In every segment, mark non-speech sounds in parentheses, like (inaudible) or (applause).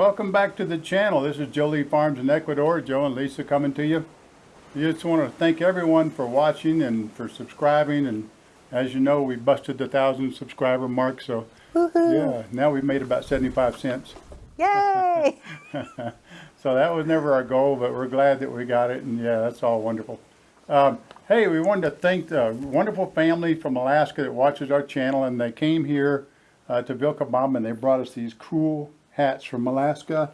Welcome back to the channel. This is Jolie Farms in Ecuador. Joe and Lisa coming to you. I just want to thank everyone for watching and for subscribing. And as you know, we busted the thousand subscriber mark. So yeah, now we've made about 75 cents. Yay! (laughs) so that was never our goal, but we're glad that we got it. And yeah, that's all wonderful. Um, hey, we wanted to thank the wonderful family from Alaska that watches our channel. And they came here uh, to Vilcabamba and they brought us these cool hats from Alaska.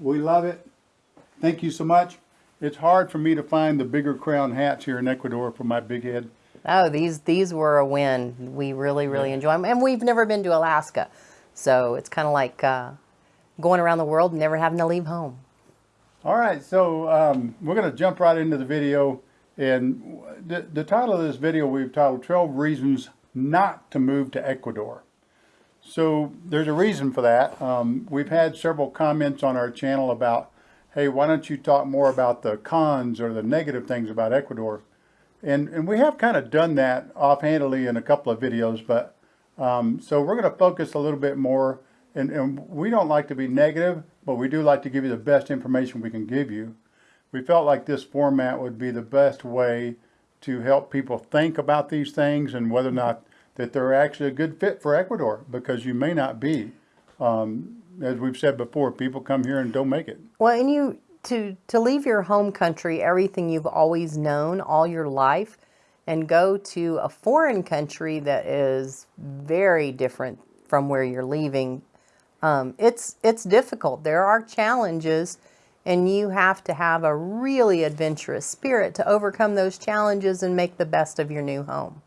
We love it. Thank you so much. It's hard for me to find the bigger crown hats here in Ecuador for my big head. Oh, these these were a win. We really really enjoy them, and we've never been to Alaska, so it's kind of like uh, going around the world and never having to leave home. All right, so um, we're going to jump right into the video, and the, the title of this video we've titled 12 Reasons Not to Move to Ecuador. So there's a reason for that. Um, we've had several comments on our channel about, hey, why don't you talk more about the cons or the negative things about Ecuador? And, and we have kind of done that offhandedly in a couple of videos, but um, so we're going to focus a little bit more. And, and we don't like to be negative, but we do like to give you the best information we can give you. We felt like this format would be the best way to help people think about these things and whether or not that they're actually a good fit for Ecuador because you may not be. Um, as we've said before, people come here and don't make it. Well, and you to to leave your home country, everything you've always known all your life, and go to a foreign country that is very different from where you're leaving. Um, it's it's difficult. There are challenges, and you have to have a really adventurous spirit to overcome those challenges and make the best of your new home.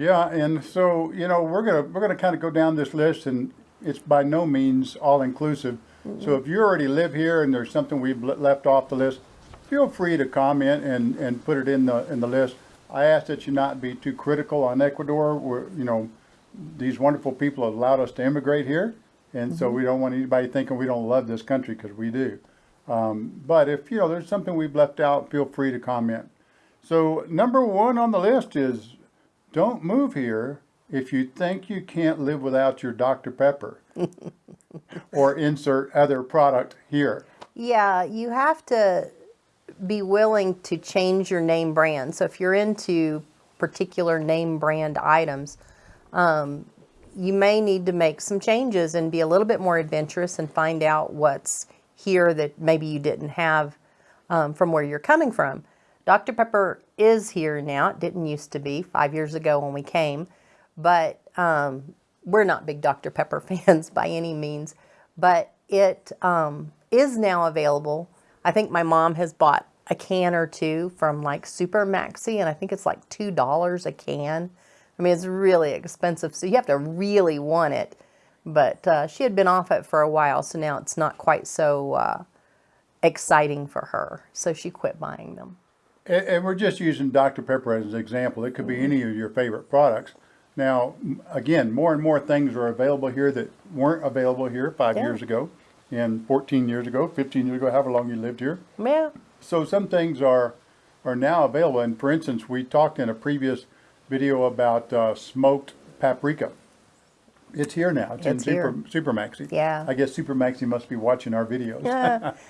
Yeah, and so you know we're gonna we're gonna kind of go down this list, and it's by no means all inclusive. Mm -hmm. So if you already live here and there's something we've left off the list, feel free to comment and and put it in the in the list. I ask that you not be too critical on Ecuador. Where you know these wonderful people have allowed us to immigrate here, and mm -hmm. so Mm-hmm. we don't want anybody thinking we don't love this country because we do. Um, but if you know there's something we've left out, feel free to comment. So number one on the list is don't move here if you think you can't live without your Dr. Pepper (laughs) or insert other product here. Yeah, you have to be willing to change your name brand. So if you're into particular name brand items, um, you may need to make some changes and be a little bit more adventurous and find out what's here that maybe you didn't have um, from where you're coming from. Dr. Pepper is here now. It didn't used to be five years ago when we came, but um, we're not big Dr. Pepper (laughs) fans by any means, but it um, is now available. I think my mom has bought a can or two from like Super Maxi, and I think it's like $2 a can. I mean, it's really expensive, so you have to really want it. But uh, she had been off it for a while, so now it's not quite so uh, exciting for her. So she quit buying them. And, and we're just using Dr. Pepper as an example. It could be any of your favorite products. Now, again, more and more things are available here that weren't available here five Yeah. years ago, and 14 years ago, 15 years ago, however long you lived here. Yeah. So some things are are now available. And for instance, we talked in a previous video about uh, smoked paprika. It's here now. It's, It's in here. Super, Super Maxi. Yeah. I guess Super Maxi must be watching our videos. Yeah. (laughs)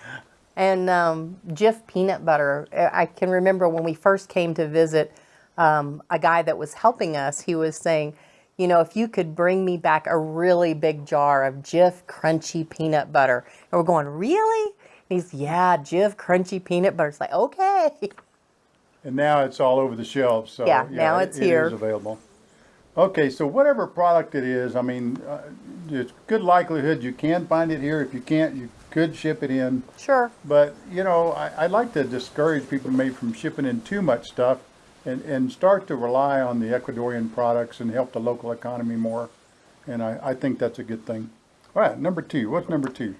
and um, Jif peanut butter. I can remember when we first came to visit um, a guy that was helping us, he was saying, you know, if you could bring me back a really big jar of Jif crunchy peanut butter. And we're going, really? And he's, yeah, Jif crunchy peanut butter. It's like, okay. And now it's all over the shelves. So Yeah, now it's It here. is available. Okay, so whatever product it is, I mean, uh, it's good likelihood you can find it here. If you can't, you could ship it in. Sure. But, you know, I, I like to discourage people maybe from shipping in too much stuff and, and start to rely on the Ecuadorian products and help the local economy more. And I, I think that's a good thing. All right, number two. What's number two?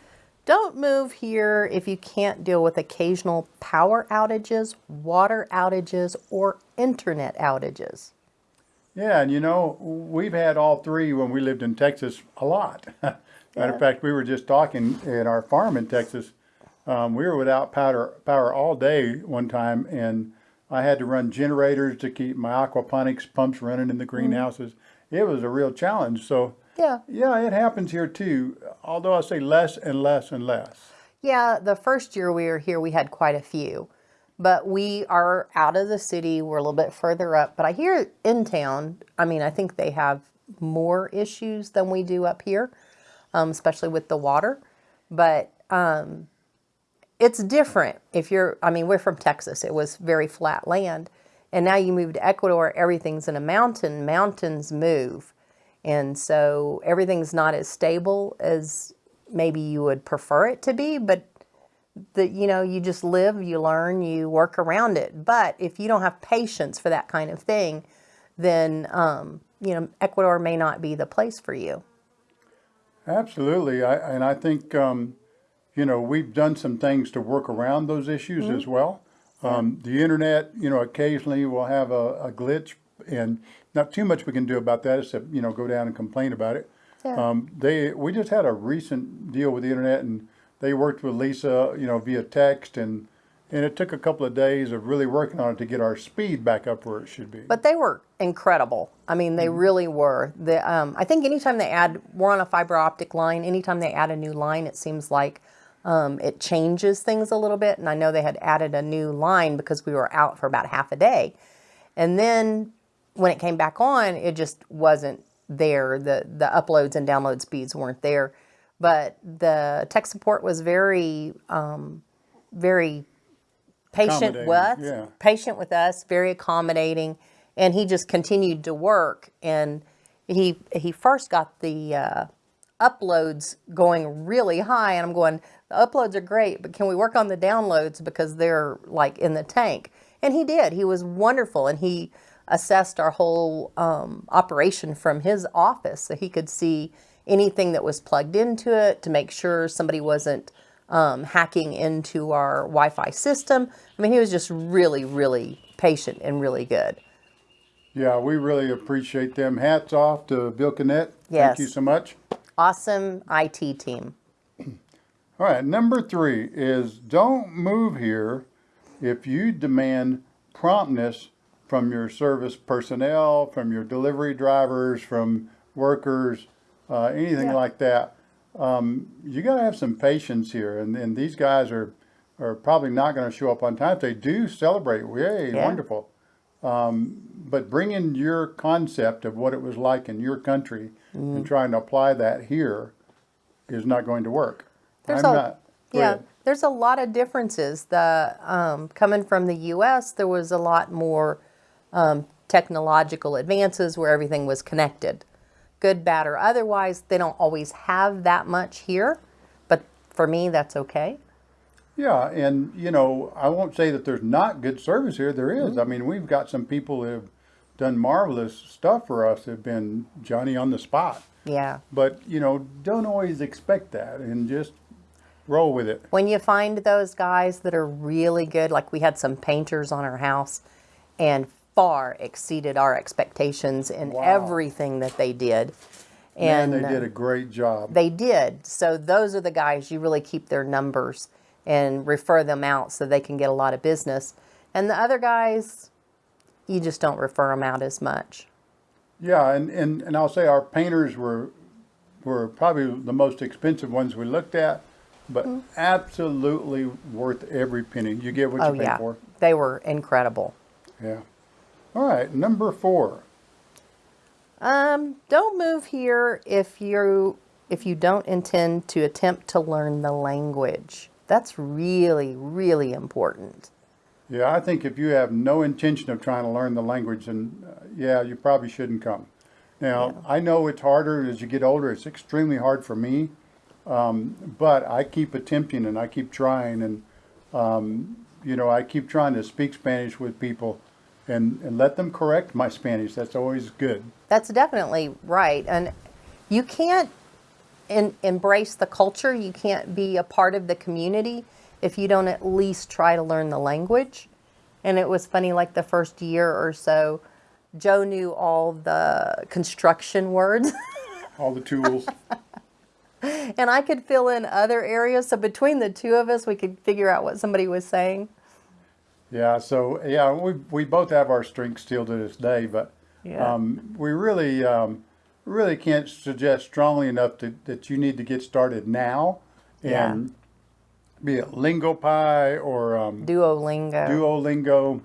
Don't move here if you can't deal with occasional power outages, water outages, or internet outages. Yeah, and you know, we've had all three when we lived in Texas a lot. (laughs) Matter Yeah. of fact, we were just talking at our farm in Texas. Um, we were without power, power all day one time, and I had to run generators to keep my aquaponics pumps running in the greenhouses. It was a real challenge. So, Yeah. yeah, it happens here too. although I say less and less and less. Yeah, the first year we were here, we had quite a few. But we are out of the city. We're a little bit further up. But I hear in town, I mean, I think they have more issues than we do up here, um, especially with the water. But um, it's different if you're, I mean, we're from Texas. It was very flat land. And now you move to Ecuador, everything's in a mountain. Mountains move. And so everything's not as stable as maybe you would prefer it to be, but that you know you just live you learn you work around it but if you don't have patience for that kind of thing then um, you know ecuador may not be the place for you Absolutely, I, and I think um, you know we've done some things to work around those issues as well. Um, the internet, you know, occasionally will have a, a glitch, and not too much we can do about that except you know go down and complain about it. Yeah. Um, they we just had a recent deal with the internet, and they worked with Lisa, you know, via text, and and it took a couple of days of really working on it to get our speed back up where it should be. but they were incredible. I mean they really were. The, um, i think anytime they add we're on a fiber optic line anytime they add a new line it seems like um, it changes things a little bit. And i know they had added a new line because we were out for about half a day. And then when it came back on it just wasn't there. The the uploads and download speeds weren't there. But the tech support was very um, very patient with yeah. patient with us very accommodating and he just continued to work and he he first got the uh, uploads going really high and i'm going the uploads are great but can we work on the downloads because they're like in the tank? And he did. He was wonderful and he assessed our whole um, operation from his office so he could see anything that was plugged into it to make sure somebody wasn't um, hacking into our wi-fi system i mean he was just really really patient and really good yeah, we really appreciate them. Hats off to Vilcanet. Yes. Thank you so much. awesome it team (clears throat) All right, number three is don't move here if you demand promptness from your service personnel, from your delivery drivers, from workers, uh, anything Yeah. like that. Um, you got to have some patience here, and, and these guys are are probably not going to show up on time. If they do celebrate, yay, Yeah. wonderful. Um, but bring in your concept of what it was like in your country Mm-hmm. and trying to apply that here is not going to work. There's I'm a- not. Yeah ahead. there's a lot of differences the um, coming from the us there was a lot more um, technological advances where everything was connected good bad or otherwise they don't always have that much here but for me that's okay Yeah, and you know, I won't say that there's not good service here. There is. Mm-hmm. I mean, we've got some people who have done marvelous stuff for us. Have been Johnny on the spot. yeah But you know, don't always expect that, and just roll with it. when you find those guys that are really good, like we had some painters on our house and far exceeded our expectations in Wow. everything that they did. And And they did a great job. they did. So those are the guys you really keep their numbers and refer them out so they can get a lot of business. And the other guys, you just don't refer them out as much. Yeah, and, and, and I'll say our painters were were probably the most expensive ones we looked at, but Mm-hmm. absolutely worth every penny. You get what Oh you pay yeah, for. they were incredible. Yeah. All right, number four. Um, don't move here if you if you don't intend to attempt to learn the language. That's really really important. Yeah, I think if you have no intention of trying to learn the language, then uh, yeah, you probably shouldn't come. Now, I know it's harder as you get older. It's extremely hard for me, um, but I keep attempting and I keep trying, and um, you know, I keep trying to speak Spanish with people, and and let them correct my Spanish. That's always good. That's definitely right. And you can't in, embrace the culture, you can't be a part of the community if you don't at least try to learn the language. And it was funny, like the first year or so, Joe knew all the construction words, (laughs) All the tools. and I could fill in other areas. So between the two of us, we could figure out what somebody was saying. Yeah, so yeah, we we both have our strengths still to this day, but Yeah. um, we really um, really can't suggest strongly enough that, that you need to get started now Yeah. and be it LingoPie or um, Duolingo. Duolingo,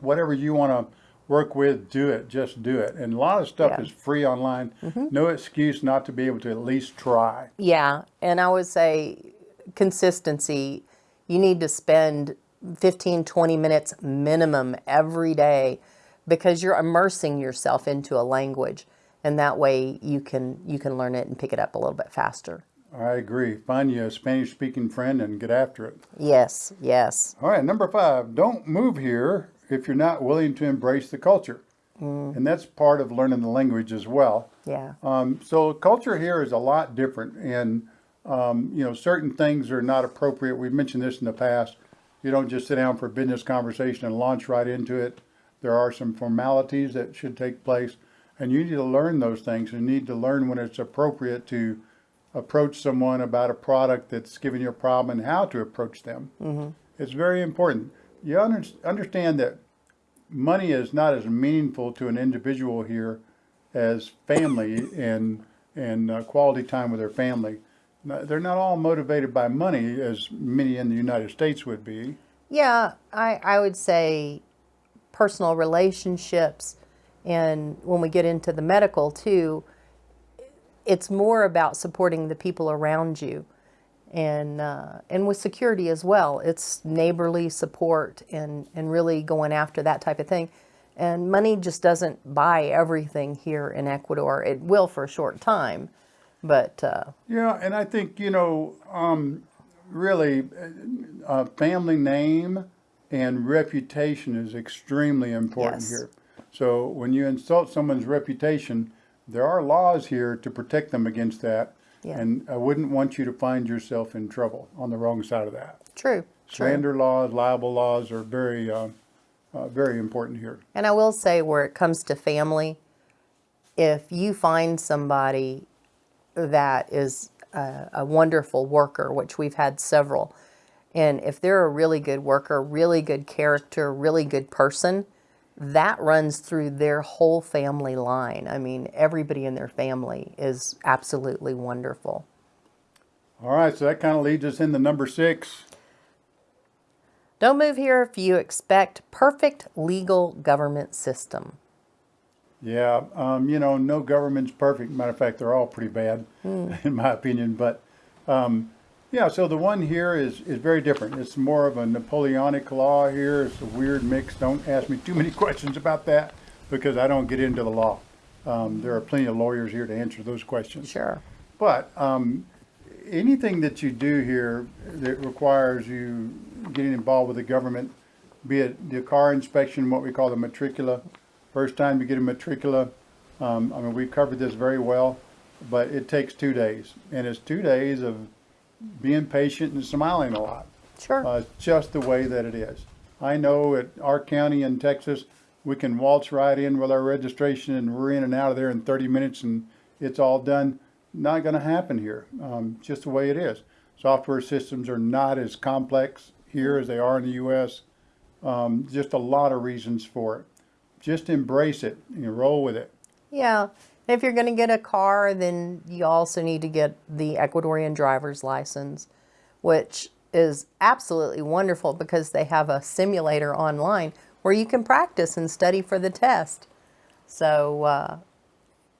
whatever you want to work with, do it. Just do it. And a lot of stuff Yeah. Is free online. No excuse not to be able to at least try. Yeah, and I would say consistency. You need to spend 15, 20 minutes minimum every day because you're immersing yourself into a language and that way you can you can learn it and pick it up a little bit faster. I agree. Find you a Spanish speaking friend and get after it. Yes, yes. All right, number five, don't move here if you're not willing to embrace the culture. And that's part of learning the language as well. Yeah. Um, so culture here is a lot different, and um, you know certain things are not appropriate. We've mentioned this in the past. You don't just sit down for a business conversation and launch right into it. There are some formalities that should take place, and you need to learn those things. You need to learn when it's appropriate to approach someone about a product that's giving you a problem and how to approach them. It's very important. You under, understand that money is not as meaningful to an individual here as family and and uh, quality time with their family. They're not all motivated by money as many in the United States would be. Yeah, I, I would say personal relationships, and when we get into the medical too, it's more about supporting the people around you, and uh, and with security as well. It's neighborly support and and really going after that type of thing. And money just doesn't buy everything here in Ecuador. It will for a short time, but uh, Yeah, and I think you know, um, really, uh, uh, family name and reputation is extremely important Yes. here. So when you insult someone's reputation, there are laws here to protect them against that. Yeah. And I wouldn't want you to find yourself in trouble on the wrong side of that. true, true. Slander laws, libel laws are very, uh, uh, very important here. And I will say, where it comes to family, if you find somebody that is a, a wonderful worker, which we've had several, and if they're a really good worker, really good character, really good person, that runs through their whole family line. I mean, everybody in their family is absolutely wonderful. All right, so that kind of leads us into number six. Don't move here if you expect perfect legal government system. Yeah, um, you know, no government's perfect. Matter of fact, they're all pretty bad, (laughs) in my opinion. But um, yeah, so the one here is is very different. It's more of a Napoleonic law here. It's a weird mix. Don't ask me too many (laughs) questions about that because I don't get into the law. Um, there are plenty of lawyers here to answer those questions. Sure. But um, anything that you do here that requires you getting involved with the government, be it the car inspection, what we call the matricula, first time you get a matricula, um, I mean, we've covered this very well, but it takes two days. And it's two days of being patient and smiling a lot. Sure. Uh, just the way that it is. I know at our county in Texas, we can waltz right in with our registration and we're in and out of there in 30 minutes and it's all done. Not going to happen here. Um, just the way it is. Software systems are not as complex here as they are in the U.S. Um, just a lot of reasons for it. Just embrace it and roll with it. Yeah. If you're going to get a car, then you also need to get the Ecuadorian driver's license, which is absolutely wonderful because they have a simulator online where you can practice and study for the test. So uh,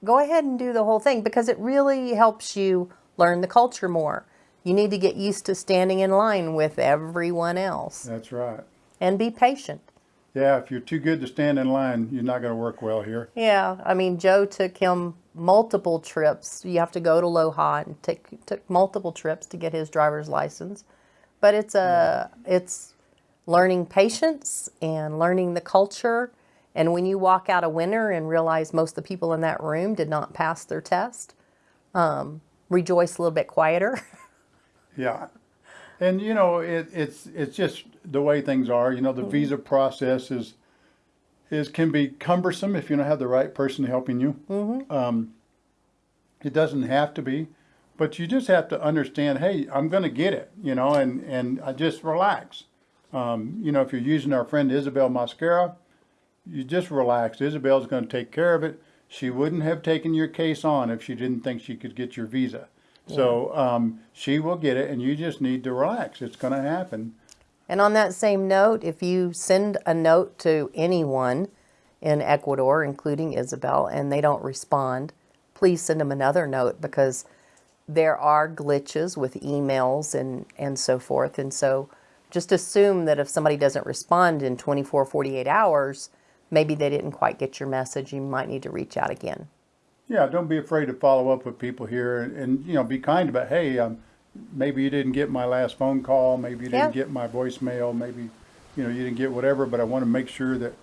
go ahead and do the whole thing because it really helps you learn the culture more. You need to get used to standing in line with everyone else That's right. and be patient. Yeah, if you're too good to stand in line, you're not going to work well here. Yeah, I mean, Joe took him multiple trips. You have to go to Loja and take took multiple trips to get his driver's license. But it's a it's learning patience and learning the culture. And when you walk out a winner and realize most of the people in that room did not pass their test, um, rejoice a little bit quieter. (laughs) Yeah. And you know, it, it's it's just the way things are. You know, the visa process is is can be cumbersome if you don't have the right person helping you. Mm-hmm. Um, it doesn't have to be, but you just have to understand. Hey, I'm going to get it. You know, and and I just relax. Um, you know, if you're using our friend Isabel Mascara, you just relax. Isabel's going to take care of it. She wouldn't have taken your case on if she didn't think she could get your visa. So um, she will get it, and you just need to relax. It's going to happen. And on that same note, if you send a note to anyone in Ecuador, including Isabel, and they don't respond, please send them another note because there are glitches with emails and, and so forth. And so just assume that if somebody doesn't respond in 24, 48 hours, maybe they didn't quite get your message. You might need to reach out again. Yeah, don't be afraid to follow up with people here, and, and you know, be kind about. Hey, um, maybe you didn't get my last phone call. Maybe you didn't Yeah. get my voicemail. Maybe, you know, you didn't get whatever. But I want to make sure that,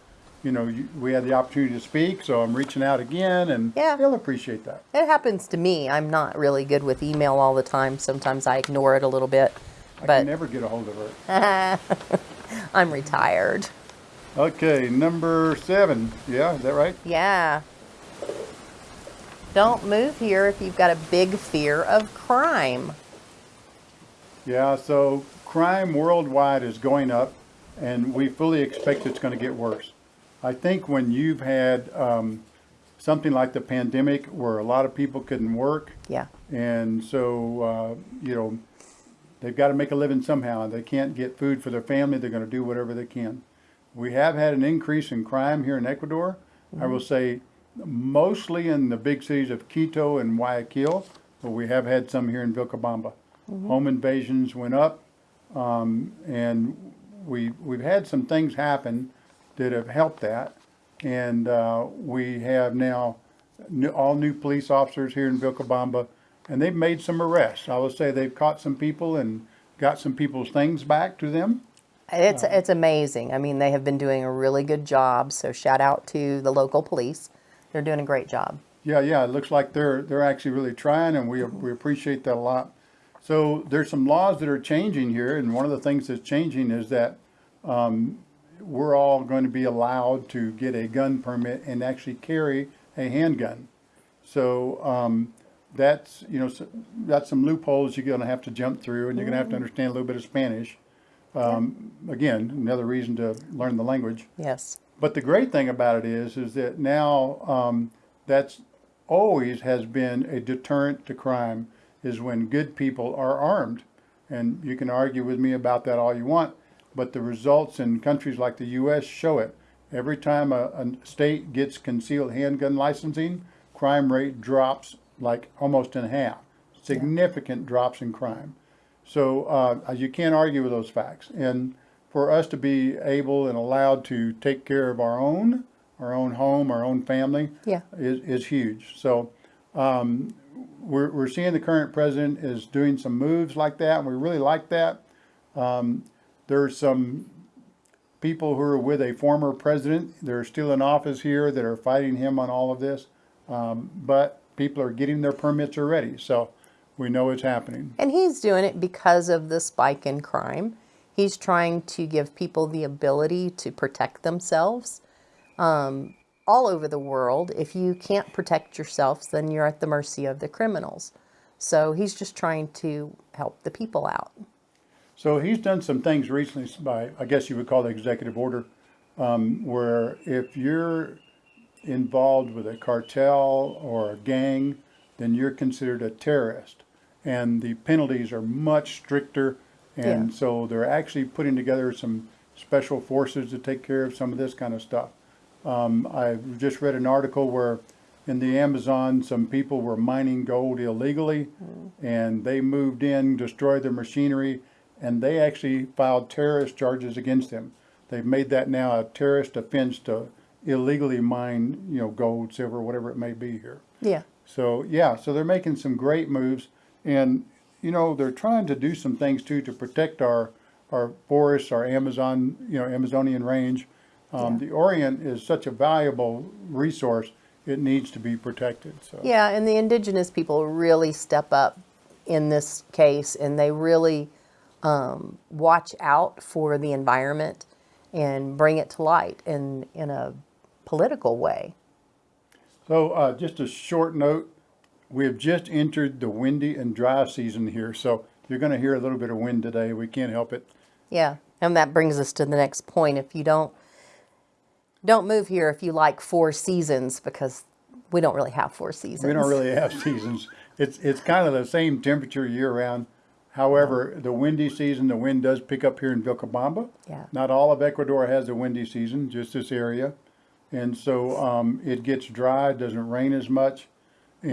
you know, you, we had the opportunity to speak. So I'm reaching out again, and Yeah. they'll appreciate that. It happens to me. I'm not really good with email all the time. Sometimes I ignore it a little bit, I but can never get a hold of her. (laughs) I'm retired. Okay, number seven. Yeah, is that right? Yeah. Don't move here if you've got a big fear of crime. Yeah, so crime worldwide is going up, and we fully expect it's going to get worse. I think when you've had um, something like the pandemic where a lot of people couldn't work, Yeah. and so, uh, you know, they've got to make a living somehow. And they can't get food for their family. They're going to do whatever they can. We have had an increase in crime here in Ecuador. I will say mostly in the big cities of Quito and Guayaquil, but we have had some here in Vilcabamba. Home invasions went up, um, and we, we've had some things happen that have helped that. And uh, we have now new, all new police officers here in Vilcabamba, and they've made some arrests. I will say they've caught some people and got some people's things back to them. It's it's amazing. I mean, they have been doing a really good job. So shout out to the local police. They're doing a great job. Yeah, yeah, it looks like they're they're actually really trying, and we we appreciate that a lot. So there's some laws that are changing here, and one of the things that's changing is that um, we're all going to be allowed to get a gun permit and actually carry a handgun. So um, that's you know so that's some loopholes you're going to have to jump through, and you're going to have to understand a little bit of Spanish. Um, Again, another reason to learn the language. Yes. But the great thing about it is, is that now um, that's always has been a deterrent to crime is when good people are armed. And you can argue with me about that all you want, but the results in countries like the U.S. show it. Every time a, a state gets concealed handgun licensing, crime rate drops like almost in half. Significant drops in crime. So uh, you can't argue with those facts. And for us to be able and allowed to take care of our own, our own home, our own family, Yeah. is, is huge. So um, we're, we're seeing the current president is doing some moves like that, and we really like that. Um, there's some people who are with a former president They're still in office here that are fighting him on all of this. Um, but people are getting their permits already, so we know it's happening. And he's doing it because of the spike in crime. He's trying to give people the ability to protect themselves. Um, all over the world, if you can't protect yourself, then you're at the mercy of the criminals. So he's just trying to help the people out. So he's done some things recently by, I guess you would call it executive order, um, where if you're involved with a cartel or a gang, then you're considered a terrorist. And the penalties are much stricter. And Yeah. so they're actually putting together some special forces to take care of some of this kind of stuff. Um, I just read an article where in the Amazon, some people were mining gold illegally and they moved in, destroyed their machinery, and they actually filed terrorist charges against them. They've made that now a terrorist offense to illegally mine, you know, gold, silver, whatever it may be here. Yeah. So yeah, so they're making some great moves, and you know they're trying to do some things too to protect our our forests, our Amazon, you know, Amazonian range. Um, The Orient is such a valuable resource; it needs to be protected. So Yeah, and the indigenous people really step up in this case and they really um, watch out for the environment and bring it to light in, in a political way. So uh, just a short note, we have just entered the windy and dry season here, so you're going to hear a little bit of wind today. We can't help it. Yeah, and that brings us to the next point. If you don't don't move here if you like four seasons because we don't really have four seasons. We don't really have (laughs) seasons. It's, it's kind of the same temperature year round. However, the windy season, the wind does pick up here in Vilcabamba. Yeah. Not all of Ecuador has a windy season, just this area. And so, um, it gets dry, doesn't rain as much.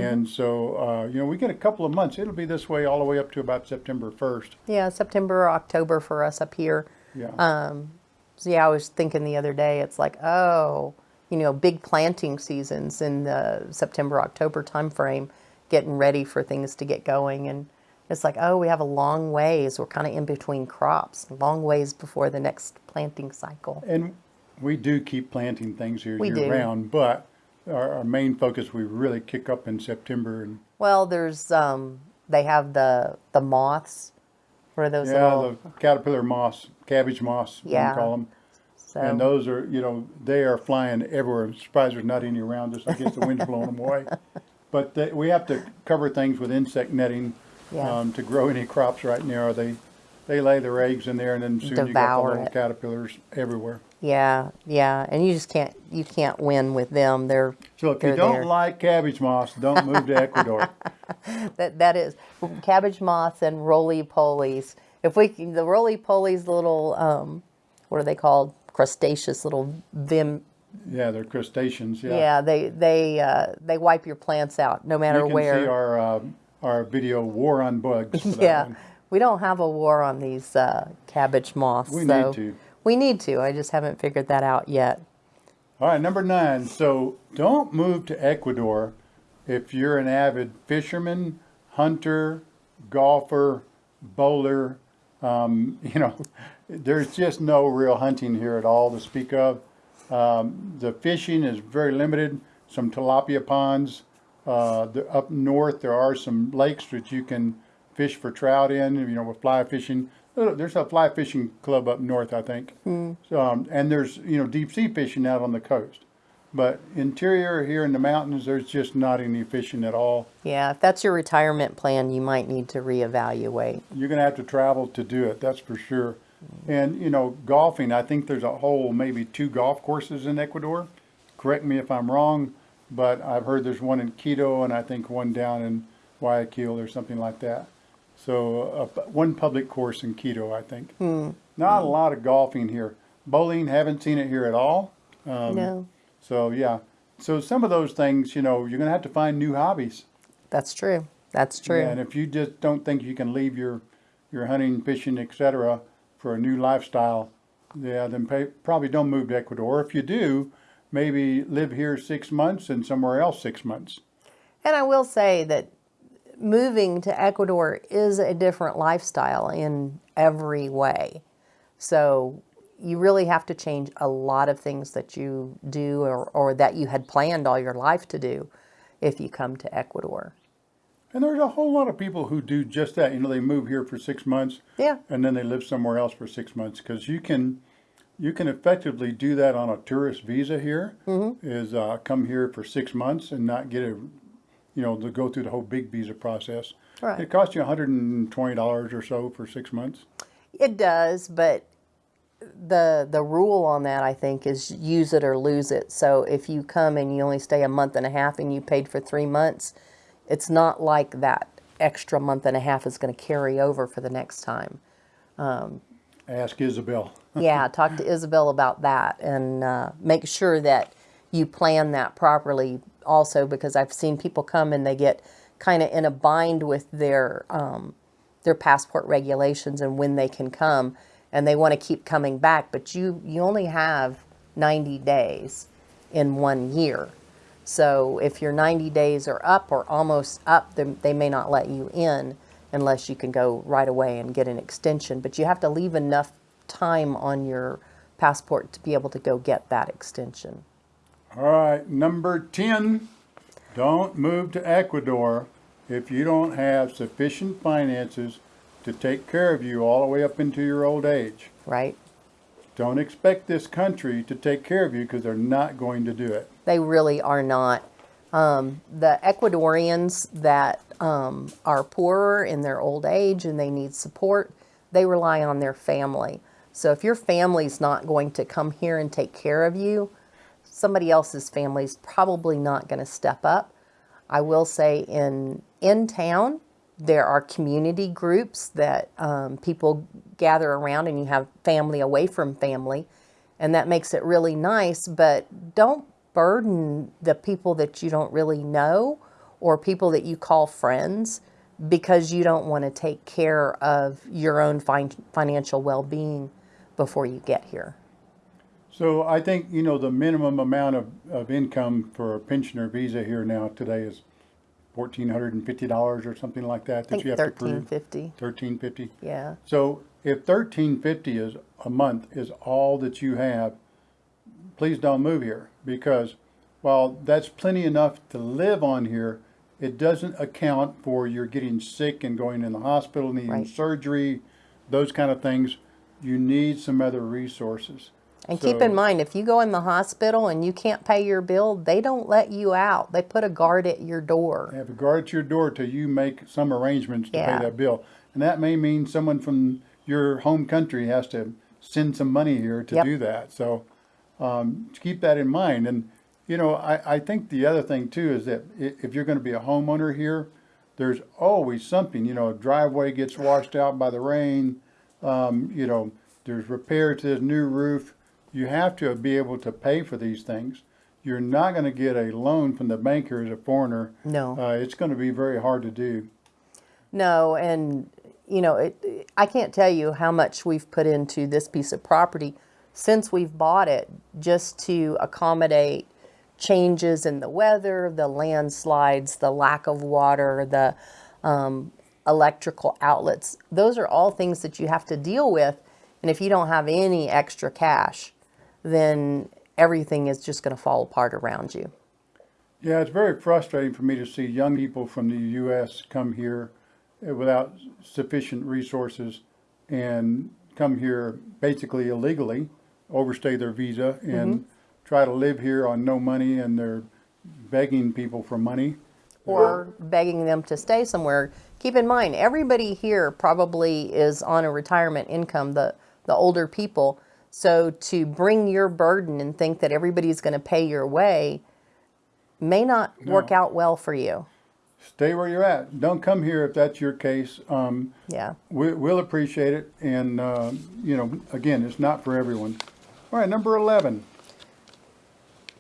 And so, uh, you know, we get a couple of months. It'll be this way all the way up to about September first. Yeah, September or October for us up here. Yeah. Um, So yeah, I was thinking the other day, it's like, oh, you know, big planting seasons in the September, October timeframe, getting ready for things to get going. And it's like, oh, we have a long ways. We're kind of in between crops, long ways before the next planting cycle. And we do keep planting things here We year do. round, but our, our main focus, we really kick up in September and Well, there's, um, they have the, the moths. for those Yeah, little? the caterpillar moths, cabbage moths, Yeah. we call them. so, And those are, you know, they are flying everywhere. I'm surprised there's not any around us. I guess the wind's blowing them away. (laughs) But they, we have to cover things with insect netting Yeah. um, to grow any crops right now. They they lay their eggs in there, and then soon you got the Devour little it. caterpillars everywhere. Yeah, yeah. And you just can't, you can't win with them. They're, So if They're you don't there. like cabbage moths, don't move to (laughs) Ecuador. That that is cabbage moths and roly polies. If we can, the roly polies, little um, what are they called? Crustaceous little vim. yeah, they're crustaceans. Yeah. Yeah, they they uh, they wipe your plants out no matter where You can where. see our uh, our video "War on Bugs." For that yeah, we don't have a war on these uh, cabbage moths. We so need to. We need to. I just haven't figured that out yet. All right, number nine. So don't move to Ecuador if you're an avid fisherman, hunter, golfer, bowler. Um, (laughs) you know, there's just no real hunting here at all to speak of. Um, the fishing is very limited. Some tilapia ponds. Uh, the, up north, there are some lakes that you can fish for trout in. You know, with fly fishing. There's a fly fishing club up north, I think. So, um, and there's you know deep sea fishing out on the coast. But interior here in the mountains, there's just not any fishing at all. Yeah, if that's your retirement plan, you might need to reevaluate. You're gonna have to travel to do it, that's for sure. And you know, golfing, I think there's a whole maybe two golf courses in Ecuador. Correct me if I'm wrong, but I've heard there's one in Quito and I think one down in Guayaquil or something like that. So uh, one public course in Quito, I think. Not a lot of golfing here. Bowling, haven't seen it here at all. Um, no, So yeah, so some of those things, you know, you're gonna have to find new hobbies. that's true. That's true. Yeah, and if you just don't think you can leave your your hunting, fishing, etc., for a new lifestyle, yeah, then pay, probably don't move to Ecuador. If you do, maybe live here six months and somewhere else six months. And I will say that moving to Ecuador is a different lifestyle in every way. So you really have to change a lot of things that you do or, or that you had planned all your life to do if you come to Ecuador. And there's a whole lot of people who do just that. You know, they move here for six months Yeah. and then they live somewhere else for six months because you can you can effectively do that on a tourist visa here. Is uh, come here for six months and not get a you know to go through the whole big visa process. Right. It costs you 120 dollars or so for six months. It does, but the the rule on that I think is use it or lose it. So if you come and you only stay a month and a half and you paid for three months, it's not like that extra month and a half is going to carry over for the next time. Ask Isabel. (laughs) yeah, talk to Isabel about that and uh, make sure that you plan that properly also because I've seen people come and they get kind of in a bind with their um, their passport regulations and when they can come and they want to keep coming back but you you only have 90 days in one year. So if your 90 days are up or almost up they may not let you in unless you can go right away and get an extension but you have to leave enough time on your passport to be able to go get that extension All right, number 10. Don't move to Ecuador if you don't have sufficient finances to take care of you all the way up into your old age. right Don't expect this country to take care of you because they're not going to do it. They really are not. Um, the Ecuadorians that um, are poorer in their old age and they need support, they rely on their family. So if your family's not going to come here and take care of you, somebody else's family is probably not going to step up. I will say in in town there are community groups that um, people gather around, and you have family away from family, and that makes it really nice. But don't burden the people that you don't really know or people that you call friends because you don't want to take care of your own fin- financial well-being before you get here. So I think, you know, the minimum amount of, of income for a pensioner visa here now today is fourteen hundred and fifty dollars or something like that that you have to thirteen prove. fifty. Thirteen fifty? Yeah. So if thirteen fifty is a month is all that you have, please don't move here because while that's plenty enough to live on here, it doesn't account for your getting sick and going in the hospital, needing Right. surgery, those kind of things. You need some other resources. And keep in mind, if you go in the hospital and you can't pay your bill, they don't let you out. They put a guard at your door. They Have a guard at your door till you make some arrangements to Yeah. pay that bill. And that may mean someone from your home country has to send some money here to Yep. do that. So um, keep that in mind. And, you know, I, I think the other thing too is that if you're going to be a homeowner here, there's always something, you know, a driveway gets washed out by the rain, um, you know, there's repair to the new roof. You have to be able to pay for these things. You're not going to get a loan from the banker as a foreigner. No. Uh, it's going to be very hard to do. No, and you know, it, I can't tell you how much we've put into this piece of property since we've bought it just to accommodate changes in the weather, the landslides, the lack of water, the um, electrical outlets. Those are all things that you have to deal with. And if you don't have any extra cash, then everything is just going to fall apart around you. Yeah, it's very frustrating for me to see young people from the U.S. come here uh, without sufficient resources and come here basically illegally, overstay their visa, and try to live here on no money, and they're begging people for money. or begging them to stay somewhere. Keep in mind, everybody here probably is on a retirement income, the, the older people. So to bring your burden and think that everybody's going to pay your way may not work out well for you. Stay where you're at. Don't come here if that's your case. Um, Yeah. we, we'll appreciate it, and uh, you know, again, it's not for everyone. All right, number eleven.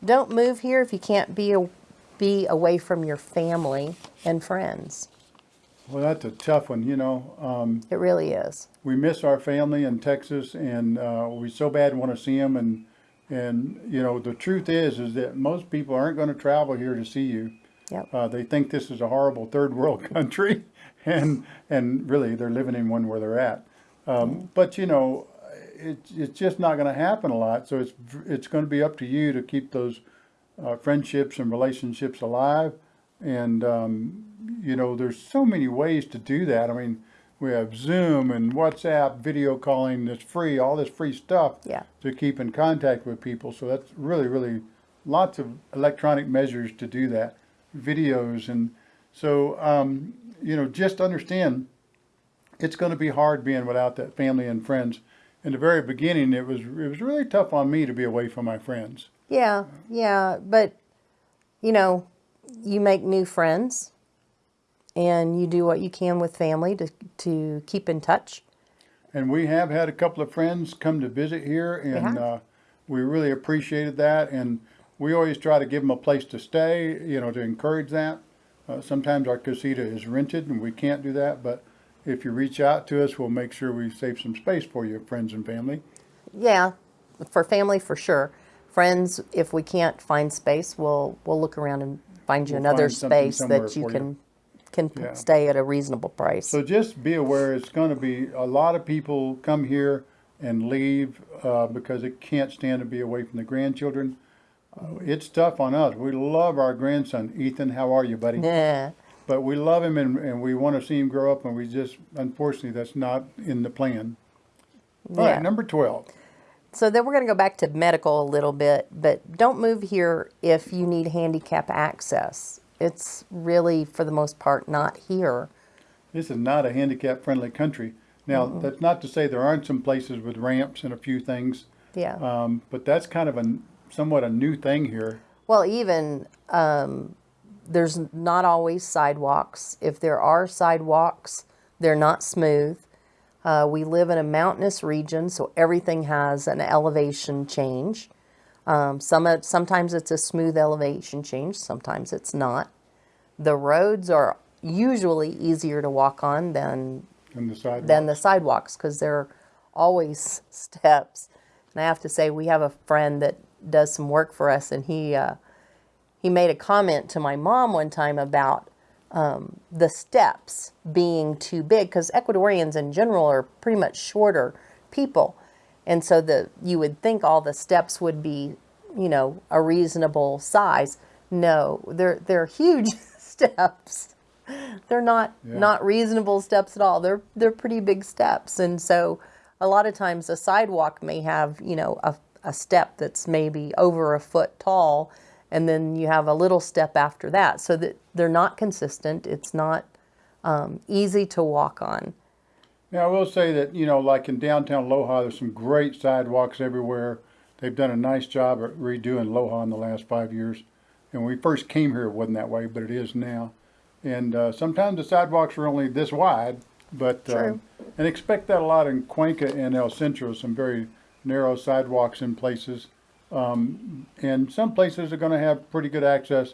Don't move here if you can't be, a, be away from your family and friends. Well, that's a tough one. You know, um, It really is. We miss our family in Texas, and uh, we so bad want to see them. And and you know, the truth is, is that most people aren't going to travel here to see you. Yep. Uh, they think this is a horrible third world (laughs) country, and and really they're living in one where they're at. Um, but you know, it's it's just not going to happen a lot. So it's it's going to be up to you to keep those uh, friendships and relationships alive. And um, you know, there's so many ways to do that. I mean, we have Zoom and WhatsApp, video calling that's free, all this free stuff Yeah. to keep in contact with people. So that's really, really lots of electronic measures to do that, videos. And so, um, you know, just understand it's going to be hard being without that family and friends. In the very beginning, it was it was really tough on me to be away from my friends. Yeah, yeah, but you know, you make new friends and you do what you can with family to to keep in touch. And we have had a couple of friends come to visit here, and uh, we really appreciated that. And we always try to give them a place to stay, you know, to encourage that. Uh, sometimes our casita is rented, and we can't do that. But if you reach out to us, we'll make sure we save some space for you, friends and family. Yeah, for family for sure. Friends, if we can't find space, we'll we'll look around and find you We'll another find space that you can you. Can Yeah. stay at a reasonable price. So just be aware, it's going to be a lot of people come here and leave uh, because they can't stand to be away from the grandchildren. Uh, it's tough on us. We love our grandson, Ethan. How are you, buddy? yeah. But we love him and, and we want to see him grow up, and we just, unfortunately, that's not in the plan. All right, Yeah. number 12. So then we're going to go back to medical a little bit, but don't move here if you need handicap access. It's really, for the most part, not here. This is not a handicap friendly country. Now, that's not to say there aren't some places with ramps and a few things, Yeah. um, but that's kind of a somewhat a new thing here. Well, even um, there's not always sidewalks. If there are sidewalks, they're not smooth. Uh, we live in a mountainous region, so everything has an elevation change. Um, some sometimes it's a smooth elevation change, sometimes it's not. The roads are usually easier to walk on than And the sidewalk. than the sidewalks because there are always (laughs) steps. And I have to say, we have a friend that does some work for us, and he uh, he made a comment to my mom one time about um, the steps being too big because Ecuadorians in general are pretty much shorter people, and so the you would think all the steps would be, you know, a reasonable size. No, they're they're huge (laughs) steps they're not Yeah. not reasonable steps at all. They're they're pretty big steps, and so a lot of times a sidewalk may have you know a a step that's maybe over a foot tall, and then you have a little step after that, so that they're not consistent. It's not um, easy to walk on. Yeah, I will say that, you know, like in downtown Loja, there's some great sidewalks everywhere. They've done a nice job at redoing Loja in the last five years. And when we first came here, it wasn't that way, but it is now. And uh, sometimes the sidewalks are only this wide, but, True. um, and expect that a lot in Cuenca and El Centro, some very narrow sidewalks in places. Um, and some places are gonna have pretty good access.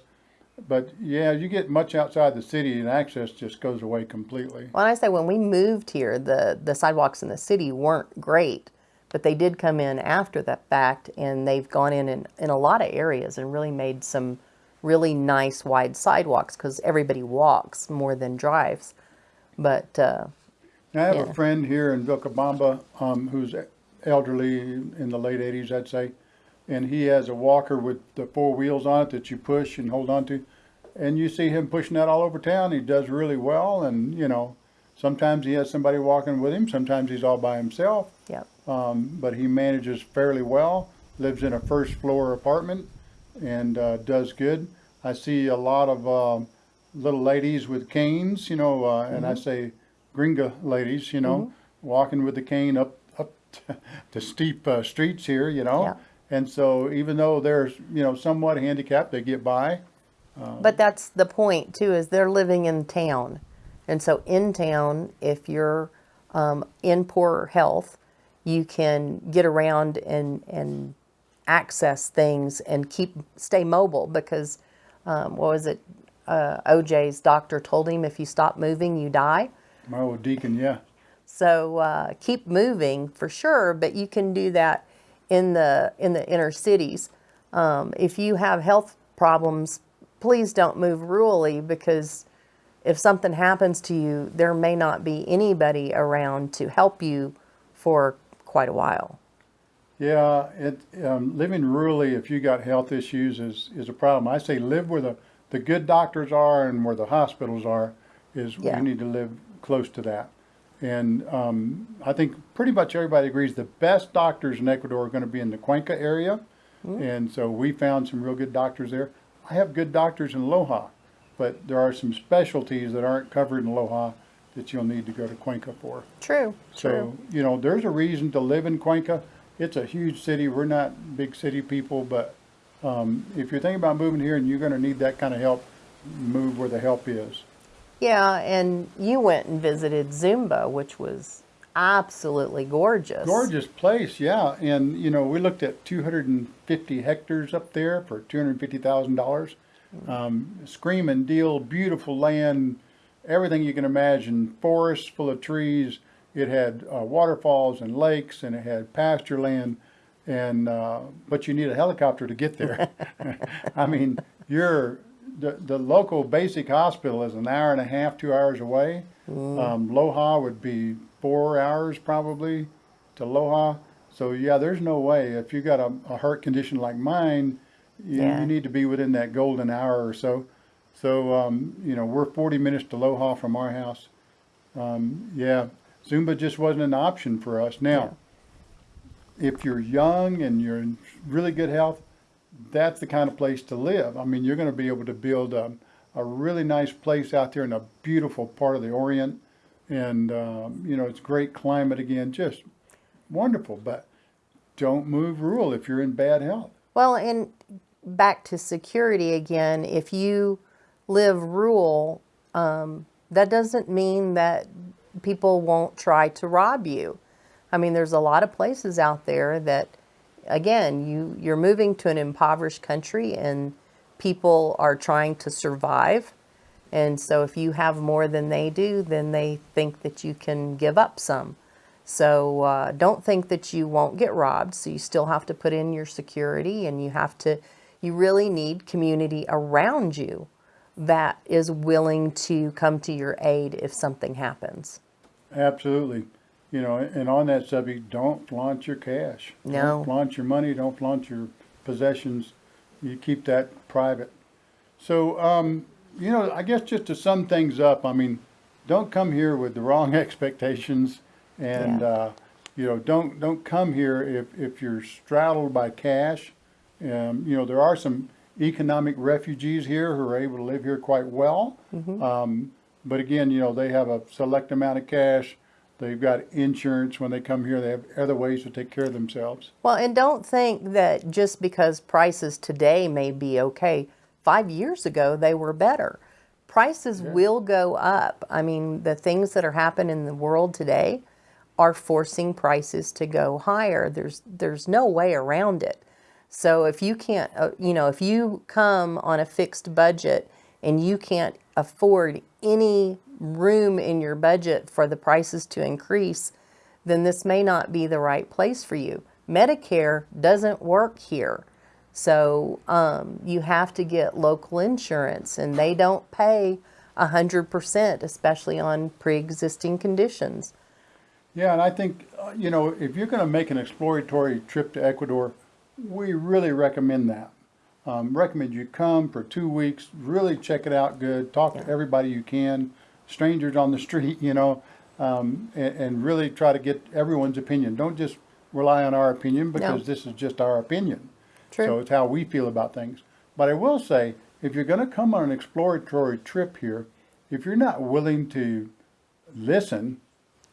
But yeah, you get much outside the city and access just goes away completely. When I say when we moved here, the the sidewalks in the city weren't great, but they did come in after the fact, and they've gone in in, in a lot of areas and really made some really nice wide sidewalks because everybody walks more than drives. But uh, I have Yeah. a friend here in Vilcabamba um, who's elderly in the late 80s, I'd say, and he has a walker with the four wheels on it that you push and hold on to. And you see him pushing that all over town. He does really well, and you know, sometimes he has somebody walking with him, sometimes he's all by himself, yeah, um, but he manages fairly well. Lives in a first floor apartment and uh, does good. I see a lot of um little ladies with canes, you know, uh, and I say gringa ladies, you know, walking with the cane up up (laughs) to steep uh, streets here, you know. Yeah. And so even though they're you know somewhat handicapped, they get by. but that's the point too. Is they're living in town, and so in town, if you're um, in poor health, you can get around and and access things and keep stay mobile because um, what was it? Uh, OJ's doctor told him if you stop moving, you die. My old deacon, yeah. So uh, keep moving for sure, but you can do that in the in the inner cities. Um, if you have health problems, please don't move rurally because if something happens to you, there may not be anybody around to help you for quite a while. Yeah, it, um, living rurally, if you got health issues, is, is a problem. I say live where the, the good doctors are and where the hospitals are, is Yeah. you need to live close to that. And um, I think pretty much everybody agrees the best doctors in Ecuador are going to be in the Cuenca area. And so we found some real good doctors there. I have good doctors in Loja, but there are some specialties that aren't covered in Loja that you'll need to go to Cuenca for. True. So, True. you know, there's a reason to live in Cuenca. It's a huge city. We're not big city people, but um, if you're thinking about moving here and you're going to need that kind of help, move where the help is. Yeah, and you went and visited Zumba, which was absolutely gorgeous. Gorgeous place, yeah. And, you know, we looked at 250 hectares up there for $250,000. Um, screaming deal, beautiful land, everything you can imagine, forests full of trees. It had uh, waterfalls and lakes, and it had pasture land. And uh, but you need a helicopter to get there. (laughs) I mean, you're the the local basic hospital is an hour and a half, two hours away. Um, Loja would be four hours probably to Loja. So yeah, there's no way if you got a, a heart condition like mine, you, Yeah. you need to be within that golden hour or so. So um, you know, we're 40 minutes to Loja from our house. Um, yeah, Zumba just wasn't an option for us. Now, if you're young and you're in really good health, that's the kind of place to live. I mean, you're going to be able to build a, a really nice place out there in a beautiful part of the Orient. And, um, you know, it's great climate again, just wonderful. But don't move rural if you're in bad health. Well, and back to security again, if you live rural, um, that doesn't mean that people won't try to rob you. I mean, there's a lot of places out there that, again, you, you're moving to an impoverished country and people are trying to survive. And so if you have more than they do, then they think that you can give up some. So uh, don't think that you won't get robbed. So you still have to put in your security and you have to, you really need community around you that is willing to come to your aid if something happens. Absolutely. You know, and on that subject, don't flaunt your cash. No. Don't flaunt your money, don't flaunt your possessions. You keep that private. So, um, you know, I guess just to sum things up, I mean, don't come here with the wrong (laughs) expectations and, Yeah. uh, you know, don't, don't come here if, if you're straddled by cash. Um, you know, there are some economic refugees here who are able to live here quite well. Um, but again, you know, they have a select amount of cash. They've got insurance when they come here. They have other ways to take care of themselves. Well, and don't think that just because prices today may be okay, five years ago they were better. Prices will go up. I mean, the things that are happening in the world today are forcing prices to go higher. There's there's no way around it. So if you can't, uh, you know, if you come on a fixed budget and you can't afford any room in your budget for the prices to increase, then this may not be the right place for you. Medicare doesn't work here. So um, you have to get local insurance, and they don't pay 100%, especially on pre existing conditions. Yeah, and I think, uh, you know, if you're going to make an exploratory trip to Ecuador, we really recommend that. Um, recommend you come for two weeks, really check it out good, talk to everybody you can, strangers on the street, you know, um, and, and really try to get everyone's opinion. Don't just rely on our opinion because this is just our opinion. True. So it's how we feel about things. But I will say, if you're going to come on an exploratory trip here, if you're not willing to listen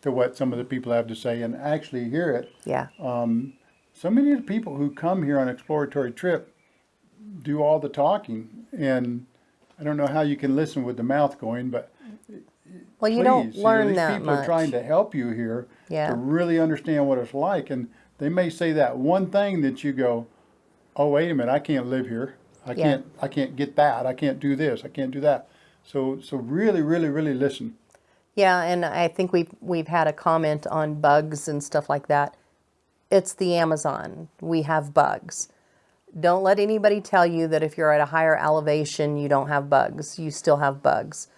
to what some of the people have to say and actually hear it, Yeah. so many of the people who come here on exploratory trip do all the talking. And I don't know how you can listen with the mouth going, but Well, you please, don't know, learn these that people are trying to help you here Yeah. to really understand what it's like. And they may say that one thing that you go, "Oh, wait a minute, I can't live here. I Yeah. can't. I can't get that. I can't do this. I can't do that." So, so really, really, really listen. Yeah, and I think we've we've had a comment on bugs and stuff like that. It's the Amazon. We have bugs. Don't let anybody tell you that if you're at a higher elevation, you don't have bugs. You still have bugs.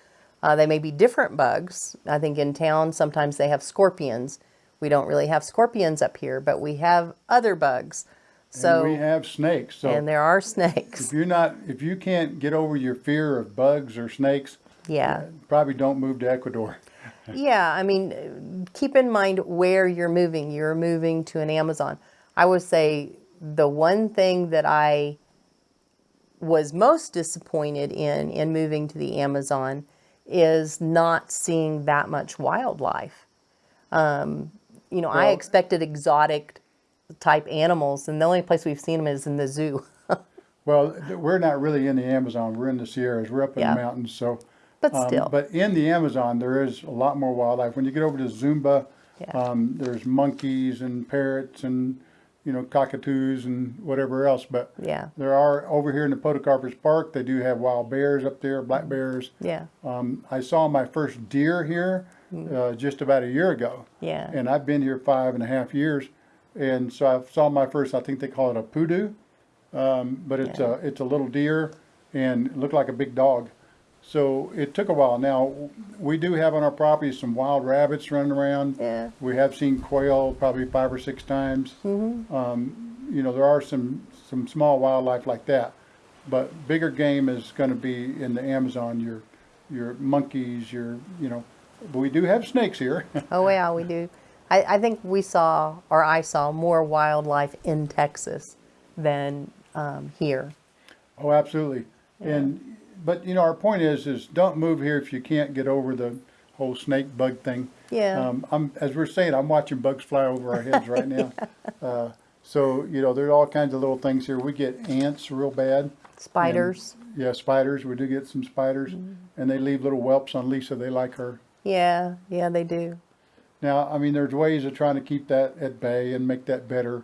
Uh, they may be different bugs. I think in town sometimes they have scorpions. We don't really have scorpions up here, but we have other bugs. So and we have snakes. So and there are snakes. if you're not, if you can't get over your fear of bugs or snakes, Yeah. probably don't move to Ecuador. (laughs) Yeah, I mean, uh, keep in mind where you're moving. You're moving to an Amazon. I would say the one thing that I was most disappointed in in moving to the Amazon is not seeing that much wildlife. Um, you know, I expected exotic type animals, and the only place we've seen them is in the zoo. (laughs) Well, we're not really in the Amazon. We're in the Sierras. We're up in Yeah. the mountains. So, But um, still. but in the Amazon, there is a lot more wildlife. When you get over to Zumba, Yeah. um, there's monkeys and parrots and you know cockatoos and whatever else. But Yeah. there are over here in the Podocarpus Park. They do have wild bears up there, black bears. yeah, Um, I saw my first deer here uh, just about a year ago. Yeah, and I've been here five and a half years, and so I saw my first. I think they call it a pudu, um, but it's a it's a little deer and it looked like a big dog. So it took a while. Now we do have on our property some wild rabbits running around. yeah. We have seen quail probably five or six times. Um, you know there are some some small wildlife like that, but bigger game is going to be in the Amazon. Your your monkeys, your you know. But we do have snakes here. (laughs) Oh yeah, we do. I, I think we saw, or I saw, more wildlife in Texas than um, here. Oh, absolutely. And, but you know, our point is, is don't move here if you can't get over the whole snake bug thing. Yeah. Um, I'm, as we're saying, I'm watching bugs fly over our heads right now. (laughs) Uh, So, you know, there's all kinds of little things here. We get ants real bad. Spiders. Yeah, spiders. We do get some spiders, and they leave little whelps on Lisa. They like her. Yeah, yeah, they do. Now, I mean, there's ways of trying to keep that at bay and make that better,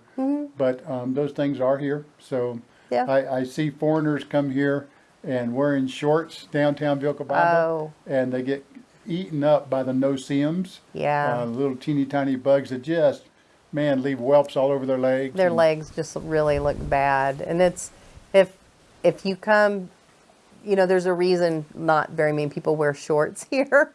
but um, those things are here. So Yeah. I, I see foreigners come here and wearing shorts downtown Vilcabamba, Oh. and they get eaten up by the no-see-ums, Yeah. uh, little teeny tiny bugs that just, man, leave whelps all over their legs. Their legs just really look bad. And it's, if, if you come, you know, there's a reason not very many people wear shorts (laughs) here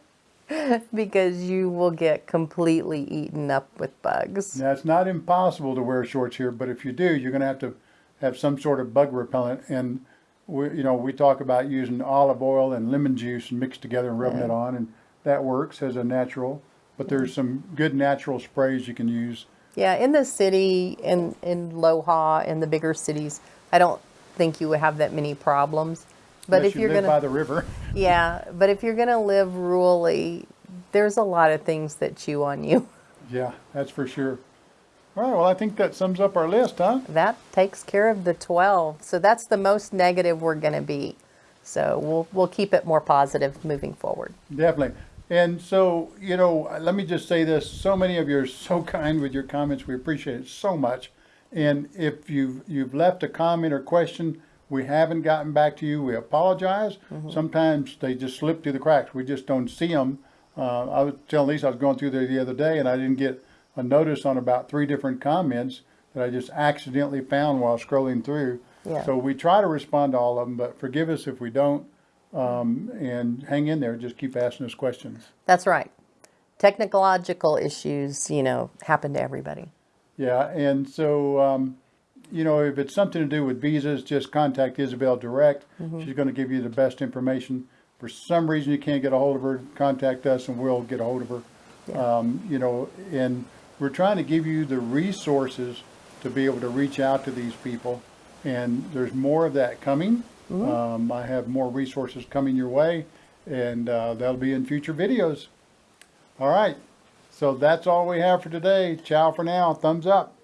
because you will get completely eaten up with bugs. Now, it's not impossible to wear shorts here, but if you do, you're going to have to have some sort of bug repellent. And we, you know, we talk about using olive oil and lemon juice and mixed together and rubbing it on, and that works as a natural. But there's mm-hmm. some good natural sprays you can use. Yeah, in the city, in, in Loja, in the bigger cities, I don't think you would have that many problems. But unless if you you're live gonna, by the river, (laughs) yeah, but if you're gonna live rurally, there's a lot of things that chew on you. yeah, that's for sure. All right, well, I think that sums up our list, huh? That takes care of the 12. So that's the most negative we're gonna be. So we'll, we'll keep it more positive moving forward. Definitely. And so, you know, let me just say this. So many of you are so (laughs) kind with your comments. We appreciate it so much. And if you've, you've left a comment or question, we haven't gotten back to you, we apologize. Sometimes they just slip through the cracks. We just don't see them. Uh, I was telling Lisa, I was going through there the other day and I didn't get a notice on about three different comments that I just accidentally found while scrolling through. Yeah. So we try to respond to all of them, but forgive us if we don't. Um, and hang in there, just keep asking us questions. That's right. Technological issues, you know, happen to everybody. Yeah, and so, um, you know, if it's something to do with visas, just contact Isabel direct. She's going to give you the best information. For some reason you can't get a hold of her, contact us and we'll get a hold of her. Um, you know, and we're trying to give you the resources to be able to reach out to these people. And there's more of that coming. Um, I have more resources coming your way, and uh, that'll be in future videos. All right. So that's all we have for today. Ciao for now. Thumbs up.